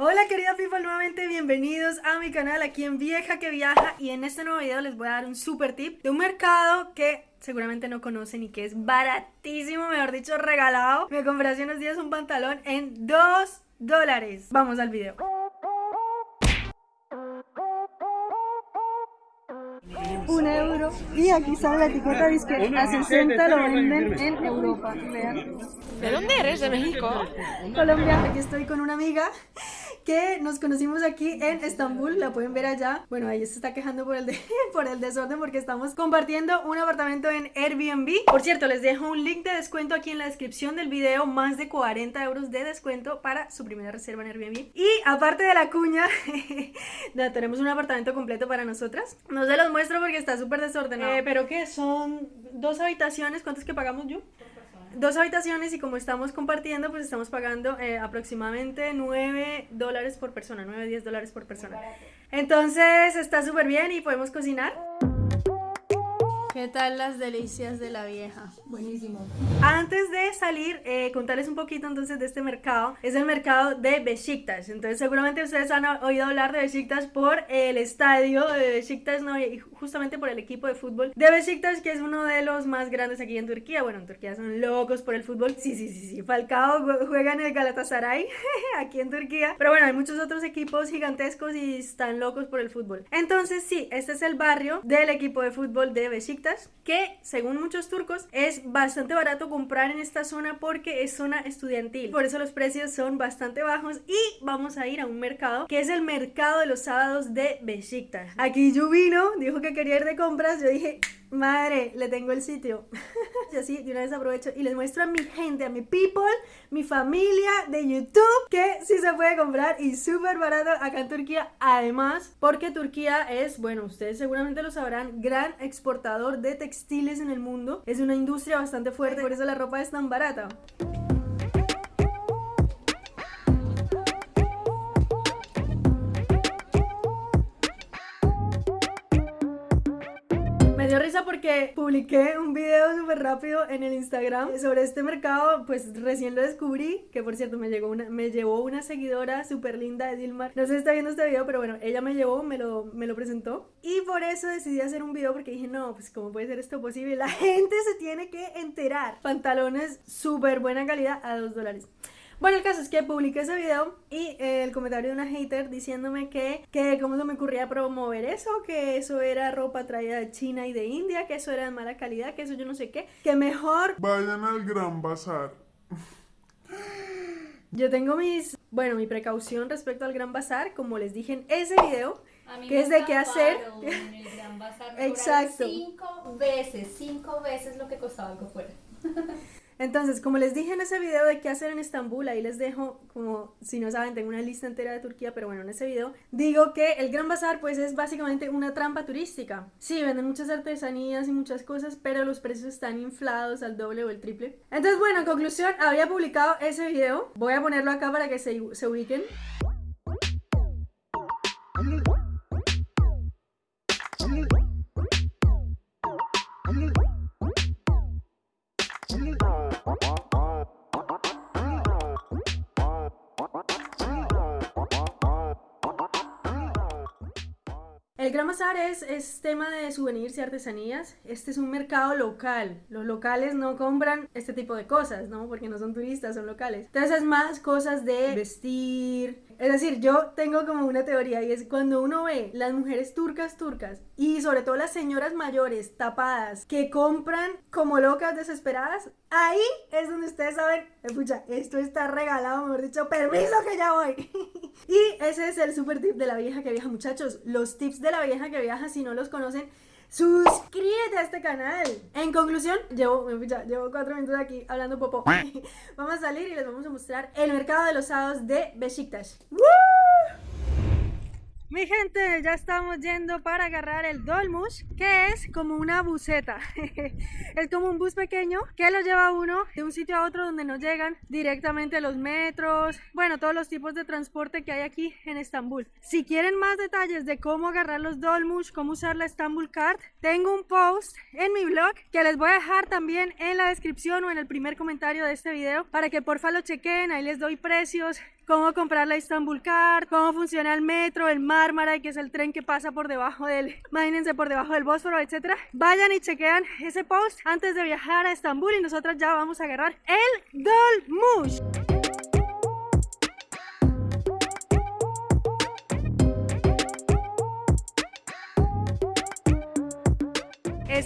Hola querida people, nuevamente bienvenidos a mi canal aquí en Vieja que Viaja y en este nuevo video les voy a dar un super tip de un mercado que seguramente no conocen y que es baratísimo, mejor dicho regalado. Me compré hace unos días un pantalón en 2 dólares. Vamos al video. un euro y aquí sale la etiqueta dice que a 60 lo venden en Europa vean ¿De dónde eres? ¿De México? Colombia aquí estoy con una amiga que nos conocimos aquí en Estambul, la pueden ver allá. Bueno, ahí se está quejando por el, por el desorden porque estamos compartiendo un apartamento en Airbnb. Por cierto, les dejo un link de descuento aquí en la descripción del video, más de 40 euros de descuento para su primera reserva en Airbnb. Y aparte de la cuña, tenemos un apartamento completo para nosotras. No se los muestro porque está súper desordenado. Eh, pero que son dos habitaciones, ¿cuántos que pagamos yo? Dos habitaciones y como estamos compartiendo, pues estamos pagando eh, aproximadamente 9 dólares por persona, 9, 10 dólares por persona. Entonces está súper bien y podemos cocinar. ¿Qué tal las delicias de la vieja? Buenísimo. Antes de salir, eh, contarles un poquito entonces de este mercado. Es el mercado de Besiktas. Entonces seguramente ustedes han oído hablar de Besiktas por el estadio de Besiktas, ¿no? y justamente por el equipo de fútbol de Besiktas, que es uno de los más grandes aquí en Turquía. Bueno, en Turquía son locos por el fútbol. Sí, sí, sí, sí. Falcao juega en el Galatasaray, aquí en Turquía. Pero bueno, hay muchos otros equipos gigantescos y están locos por el fútbol. Entonces sí, este es el barrio del equipo de fútbol de Besiktas que según muchos turcos es bastante barato comprar en esta zona porque es zona estudiantil. Por eso los precios son bastante bajos y vamos a ir a un mercado que es el mercado de los sábados de Besiktas. Aquí yo vino, dijo que quería ir de compras, yo dije, madre, le tengo el sitio. y así de una vez aprovecho y les muestro a mi gente, a mi people, mi familia de YouTube, que sí se puede comprar y súper barato acá en Turquía. Además, porque Turquía es, bueno, ustedes seguramente lo sabrán, gran exportador de textiles en el mundo. Es una industria bastante fuerte, por eso la ropa es tan barata. Porque publiqué un video súper rápido en el Instagram sobre este mercado, pues recién lo descubrí, que por cierto me, llegó una, me llevó una seguidora súper linda de Dilmar, no sé si está viendo este video, pero bueno, ella me llevó, me lo, me lo presentó. Y por eso decidí hacer un video porque dije, no, pues cómo puede ser esto posible, la gente se tiene que enterar, pantalones súper buena calidad a 2 dólares. Bueno, el caso es que publiqué ese video y eh, el comentario de una hater diciéndome que, que cómo se me ocurría promover eso, que eso era ropa traída de China y de India, que eso era de mala calidad, que eso yo no sé qué, que mejor... Vayan al Gran Bazar. Yo tengo mis, bueno, mi precaución respecto al Gran Bazar, como les dije en ese video, que es de qué hacer. En el Gran Bazar Exacto. Cinco veces, cinco veces lo que costaba algo fuera. Entonces, como les dije en ese video de qué hacer en Estambul, ahí les dejo, como si no saben, tengo una lista entera de Turquía, pero bueno, en ese video digo que el Gran Bazar pues es básicamente una trampa turística. Sí, venden muchas artesanías y muchas cosas, pero los precios están inflados al doble o el triple. Entonces, bueno, en conclusión, había publicado ese video. Voy a ponerlo acá para que se, se ubiquen. El Gran Bazar es, es, tema de souvenirs y artesanías. Este es un mercado local. Los locales no compran este tipo de cosas, ¿no? Porque no son turistas, son locales. Entonces es más cosas de vestir, es decir, yo tengo como una teoría y es cuando uno ve las mujeres turcas turcas y sobre todo las señoras mayores tapadas que compran como locas desesperadas, ahí es donde ustedes saben, escucha, esto está regalado, mejor dicho, permiso que ya voy. y ese es el super tip de la vieja que viaja, muchachos. Los tips de la vieja que viaja, si no los conocen, suscríbete a este canal. En conclusión, llevo, llevo cuatro minutos aquí hablando popo. vamos a salir y les vamos a mostrar el mercado de los sábados de Besiktas. Mi gente, ya estamos yendo para agarrar el Dolmush, que es como una buseta. es como un bus pequeño que lo lleva uno de un sitio a otro donde no llegan directamente los metros, bueno, todos los tipos de transporte que hay aquí en Estambul. Si quieren más detalles de cómo agarrar los Dolmush, cómo usar la Estambul Card, tengo un post en mi blog que les voy a dejar también en la descripción o en el primer comentario de este video para que porfa lo chequen, ahí les doy precios, cómo comprar la Istanbul Card, cómo funciona el metro, el Marmara, que es el tren que pasa por debajo del, imagínense, por debajo del Bósforo, etcétera. Vayan y chequean ese post antes de viajar a Estambul y nosotros ya vamos a agarrar el Dolmush.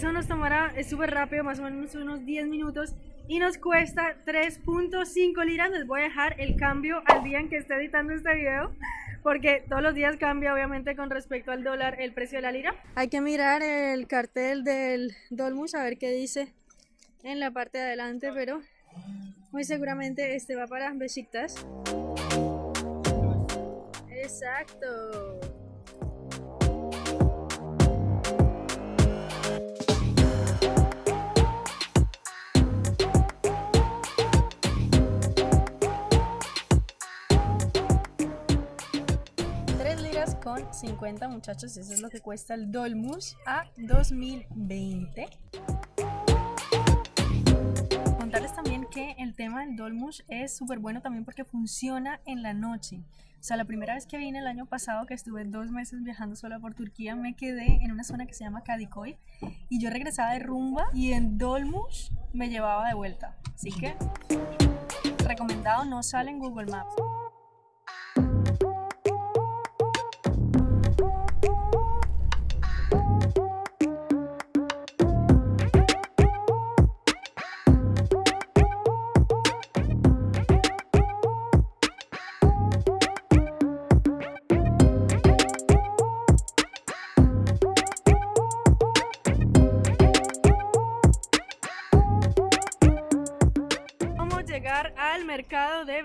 Eso nos tomará, súper rápido, más o menos unos 10 minutos y nos cuesta 3.5 liras. Les voy a dejar el cambio al día en que esté editando este video porque todos los días cambia obviamente con respecto al dólar el precio de la lira. Hay que mirar el cartel del Dolmus a ver qué dice en la parte de adelante, pero muy seguramente este va para Besiktas. Exacto. Con 50 muchachos, eso es lo que cuesta el Dolmus a 2020. Contarles también que el tema del Dolmus es súper bueno también porque funciona en la noche. O sea, la primera vez que vine el año pasado, que estuve dos meses viajando sola por Turquía, me quedé en una zona que se llama Kadikoy y yo regresaba de rumba y en Dolmus me llevaba de vuelta. Así que, recomendado, no sale en Google Maps.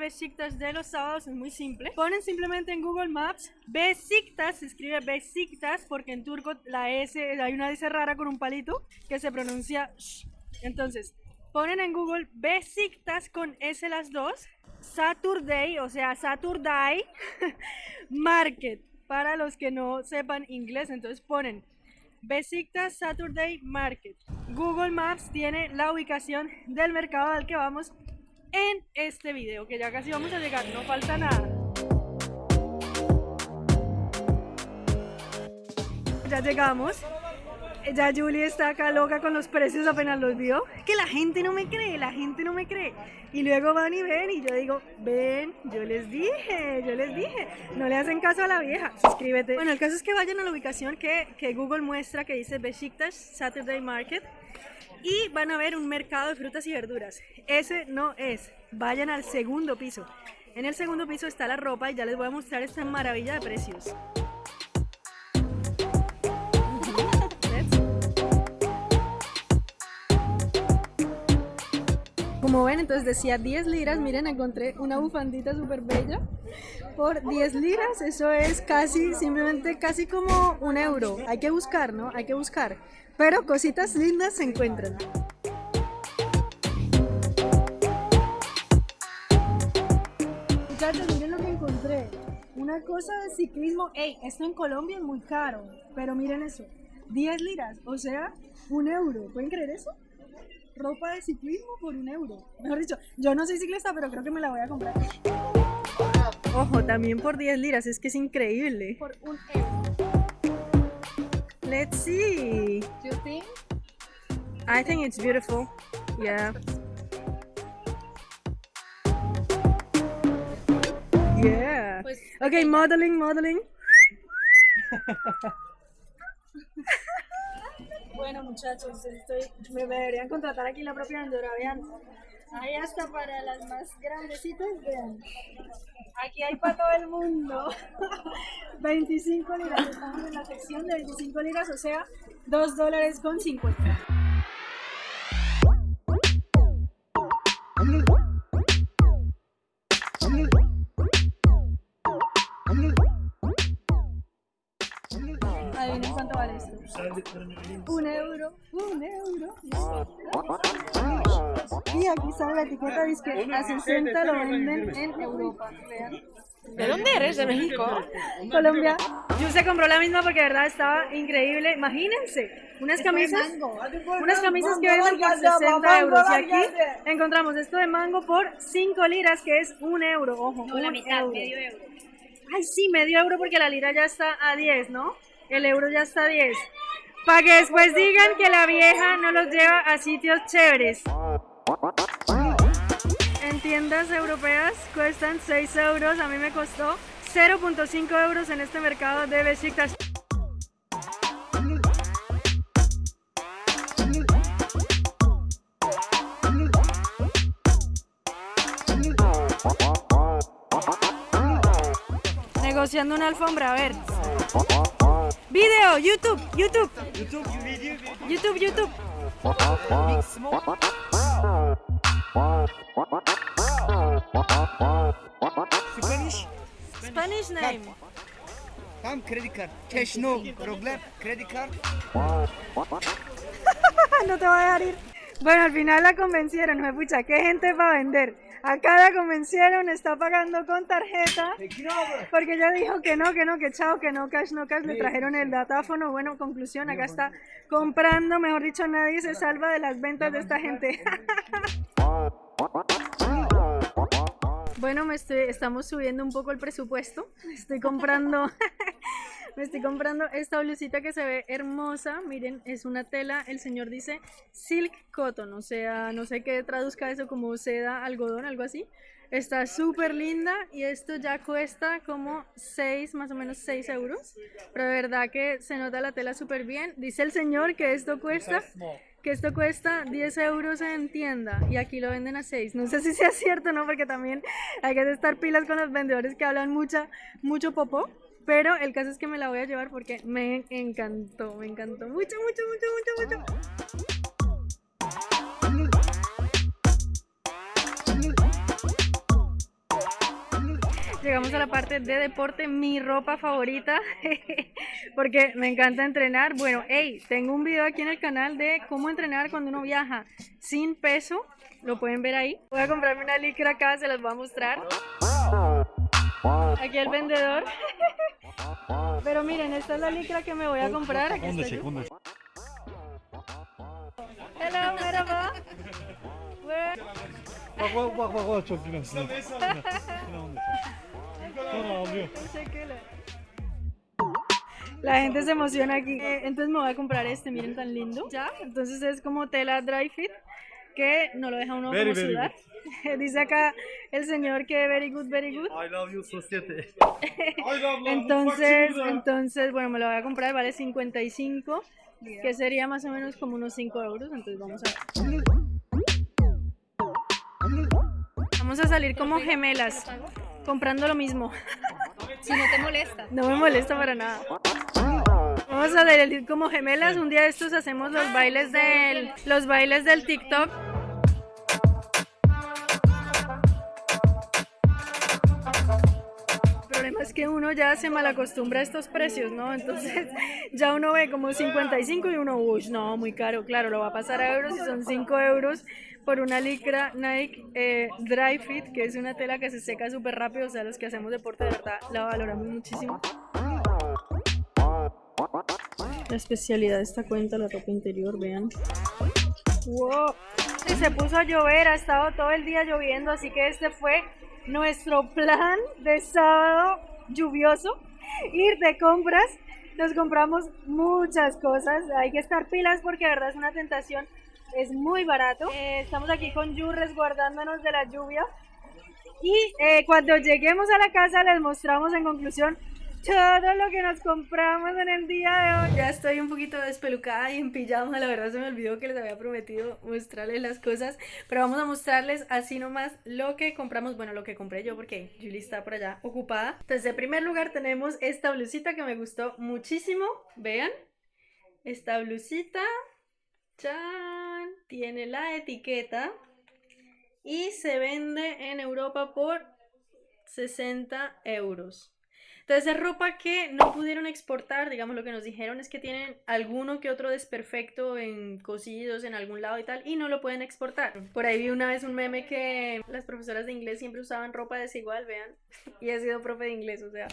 Besiktas de los sábados es muy simple. Ponen simplemente en Google Maps Besiktas, se escribe Besiktas porque en turco la S, hay una S rara con un palito que se pronuncia sh. Entonces, ponen en Google Besiktas con S las dos, Saturday, o sea, Saturday Market, para los que no sepan inglés, entonces ponen Besiktas Saturday Market. Google Maps tiene la ubicación del mercado al que vamos en este video, que ya casi vamos a llegar, no falta nada. Ya llegamos. Ya Julie está acá loca con los precios apenas los vio. Que la gente no me cree, la gente no me cree. Y luego van y ven y yo digo, ven, yo les dije, yo les dije. No le hacen caso a la vieja, suscríbete. Bueno, el caso es que vayan a la ubicación que, que Google muestra que dice Besiktas Saturday Market y van a ver un mercado de frutas y verduras. Ese no es. Vayan al segundo piso. En el segundo piso está la ropa y ya les voy a mostrar esta maravilla de precios. Como ven, entonces decía 10 liras, miren, encontré una bufandita súper bella por 10 liras, eso es casi, simplemente casi como un euro. Hay que buscar, ¿no? Hay que buscar. Pero cositas lindas se encuentran. Muchachos, miren lo que encontré. Una cosa de ciclismo. Ey, esto en Colombia es muy caro, pero miren eso. 10 liras, o sea, un euro. ¿Pueden creer eso? ropa de ciclismo por un euro. Mejor dicho, yo no soy ciclista, pero creo que me la voy a comprar. Ojo, también por 10 liras, es que es increíble. Por un euro. Let's see. Do you think? I think it's beautiful. Yeah. Yeah. Okay, eh, modeling, modeling. Bueno, muchachos, estoy, me, deberían contratar aquí la propia vendedora, vean. Ahí hasta para las más grandecitas, vean. Aquí hay para todo el mundo. 25 liras, estamos en la sección de 25 liras, o sea, 2 dólares con 50. Vale esto? Un euro, un euro. Y aquí sale la etiqueta, dice que a 60 lo venden en Europa. Vean. ¿De dónde eres? ¿De México? Colombia. Yo se compró la misma porque de verdad estaba increíble. Imagínense, unas camisas, unas camisas que venden por 60 euros. Y aquí encontramos esto de mango por 5 liras, que es un euro. Ojo, No, la un mitad, euro. medio euro. Ay, sí, medio euro porque la lira ya está a 10, ¿no? El euro ya está a 10. Para que después digan que la vieja no los lleva a sitios chéveres. En tiendas europeas cuestan 6 euros, a mí me costó 0.5 euros en este mercado de Besiktas. Negociando una alfombra, a ver. Video, YouTube, YouTube. YouTube, YouTube. Spanish? Spanish name. Tam credit card. Cash no problem. Credit card. no te va a dejar ir. Bueno, al final la convencieron, no pucha, ¿qué gente va a vender? Acá la convencieron, está pagando con tarjeta, porque ella dijo que no, que no, que chao, que no, cash, no cash, le trajeron el datáfono, bueno, conclusión, acá está comprando, mejor dicho, nadie se salva de las ventas de esta gente. Bueno, me estoy, estamos subiendo un poco el presupuesto. Estoy comprando, me estoy comprando esta blusita que se ve hermosa. Miren, es una tela. El señor dice silk cotton, o sea, no sé qué traduzca eso como seda, algodón, algo así. Está súper linda y esto ya cuesta como 6, más o menos 6 euros. Pero de verdad que se nota la tela súper bien. Dice el señor que esto cuesta que esto cuesta 10 euros en tienda y aquí lo venden a 6. No sé si sea cierto no, porque también hay que estar pilas con los vendedores que hablan mucha, mucho popó. Pero el caso es que me la voy a llevar porque me encantó, me encantó mucho, mucho, mucho, mucho, mucho. Llegamos a la parte de deporte, mi ropa favorita, porque me encanta entrenar. Bueno, hey, tengo un video aquí en el canal de cómo entrenar cuando uno viaja sin peso. Lo pueden ver ahí. Voy a comprarme una licra acá, se las voy a mostrar. Aquí el vendedor. Pero miren, esta es la licra que me voy a comprar. Aquí está yo. Hello, merhaba. Where- Bak bak bak bak bak çok güzel. Sinan. Sinan onu Sonra ağlıyor. Teşekkürler. La gente se emociona aquí. Eh, entonces me voy a comprar este, miren tan lindo. Ya, entonces es como tela dry fit que no lo deja uno Very, como very sudar. Dice acá el señor que very good, very good. I love you society. Entonces, entonces, bueno, me lo voy a comprar, vale 55, que sería más o menos como unos 5 euros. Entonces vamos a ver. Vamos a salir como gemelas, comprando lo mismo. Si no te molesta. No me molesta para nada. Vamos a salir como gemelas. Un día de estos hacemos los bailes del, los bailes del TikTok. Que uno ya se malacostumbra a estos precios, ¿no? Entonces ya uno ve como 55 y uno, uy, no, muy caro. Claro, lo va a pasar a euros y son 5 euros por una licra Nike eh, Dry Fit, que es una tela que se seca súper rápido. O sea, los que hacemos deporte de verdad la valoramos muchísimo. La especialidad de esta cuenta, la ropa interior, vean. ¡Wow! Y se puso a llover, ha estado todo el día lloviendo, así que este fue nuestro plan de sábado lluvioso. Ir de compras. Nos compramos muchas cosas. Hay que estar pilas porque de verdad es una tentación. Es muy barato. Eh, estamos aquí con Yu resguardándonos de la lluvia. Y eh, cuando lleguemos a la casa les mostramos en conclusión todo lo que nos compramos en el día de hoy. Ya estoy un poquito despelucada y en pijama, la verdad se me olvidó que les había prometido mostrarles las cosas, pero vamos a mostrarles así nomás lo que compramos, bueno, lo que compré yo porque Julie está por allá ocupada. Entonces, en primer lugar tenemos esta blusita que me gustó muchísimo, vean, esta blusita, tiene la etiqueta y se vende en Europa por 60 euros. Entonces es ropa que no pudieron exportar, digamos lo que nos dijeron es que tienen alguno que otro desperfecto en cosidos en algún lado y tal y no lo pueden exportar. Por ahí vi una vez un meme que las profesoras de inglés siempre usaban ropa desigual, vean, y he sido profe de inglés, o sea.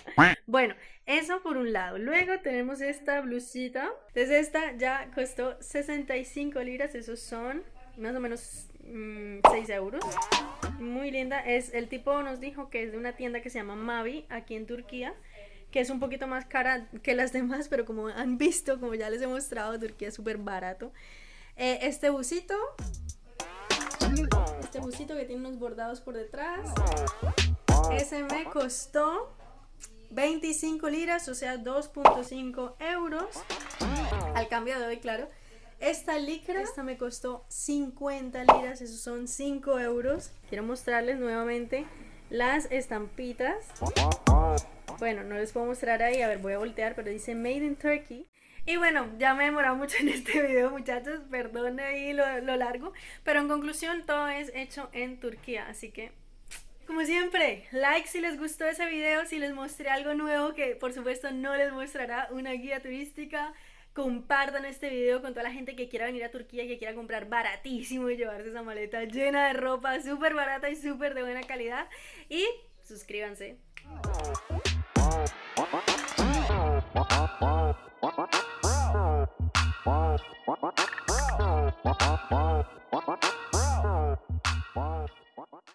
Bueno, eso por un lado. Luego tenemos esta blusita. Entonces esta ya costó 65 libras, esos son más o menos 6 mm, euros. Muy linda. Es, el tipo nos dijo que es de una tienda que se llama Mavi, aquí en Turquía, que es un poquito más cara que las demás, pero como han visto, como ya les he mostrado, Turquía es súper barato. Eh, este busito, este busito que tiene unos bordados por detrás, ese me costó 25 liras, o sea, 2.5 euros. Al cambio de hoy, claro. Esta licra, esta me costó 50 liras, esos son 5 euros. Quiero mostrarles nuevamente las estampitas. Bueno, no les puedo mostrar ahí, a ver, voy a voltear, pero dice Made in Turkey. Y bueno, ya me he demorado mucho en este video, muchachos, perdón ahí lo, lo largo. Pero en conclusión, todo es hecho en Turquía, así que como siempre, like si les gustó ese video, si les mostré algo nuevo que por supuesto no les mostrará una guía turística compartan este video con toda la gente que quiera venir a Turquía y que quiera comprar baratísimo y llevarse esa maleta llena de ropa súper barata y súper de buena calidad. Y suscríbanse.